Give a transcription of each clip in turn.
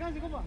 干这个吧。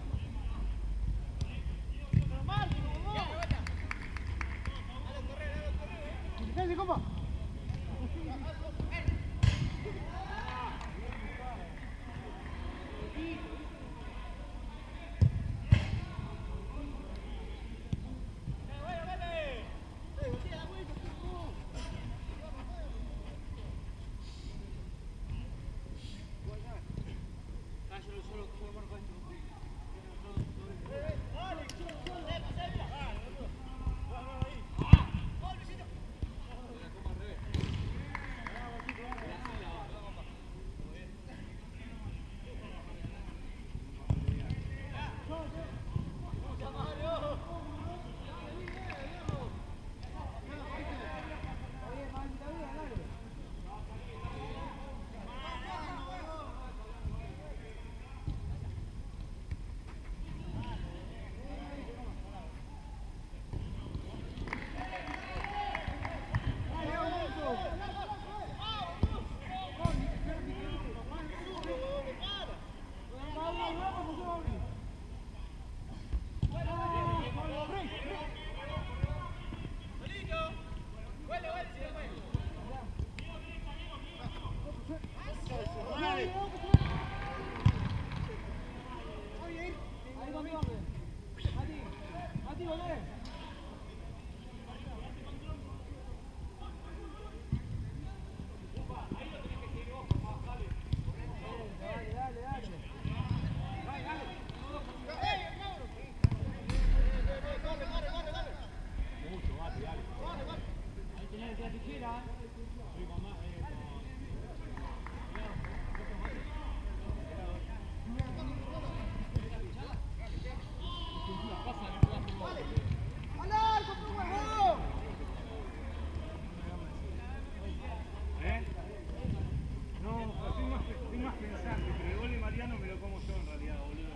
Como yo en realidad, boludo.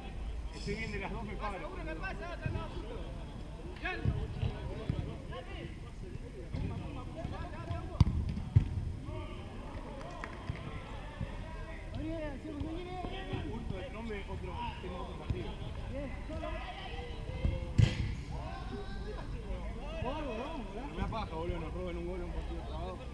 Estoy bien de las dos, me paro. Uno pasa, el otro, tengo otro partido. Me da paja, boludo, nos roban un gol en un partido trabado.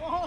Oh.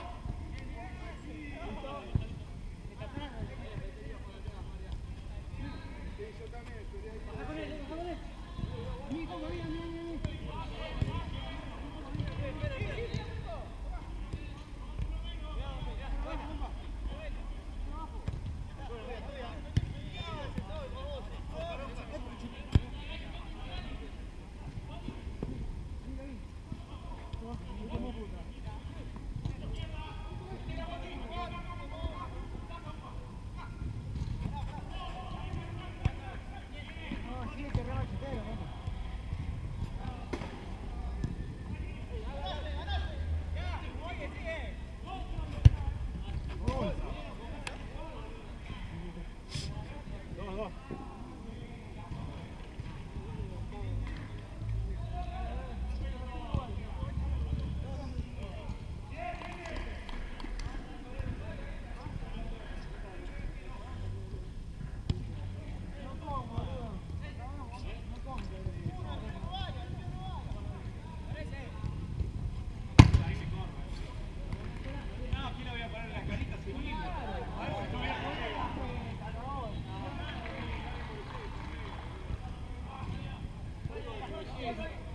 Thank you.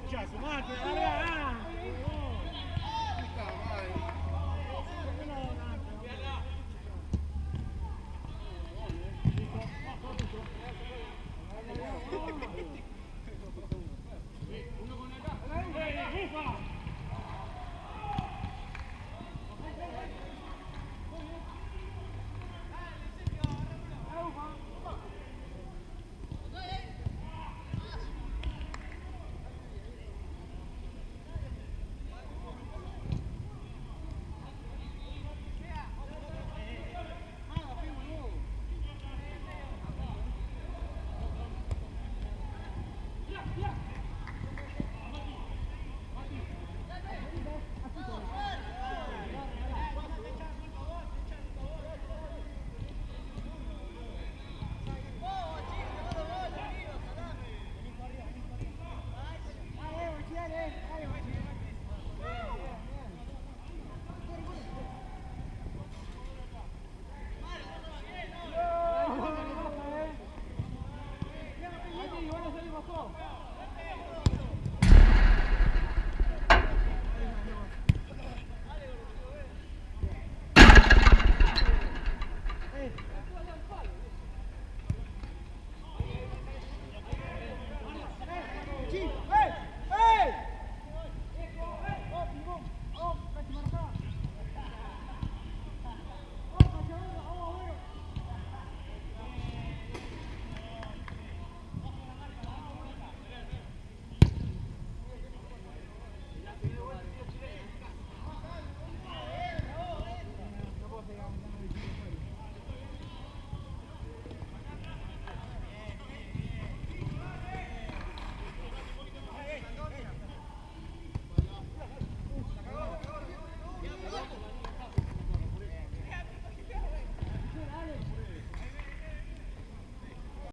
Сейчас, ладно, давай!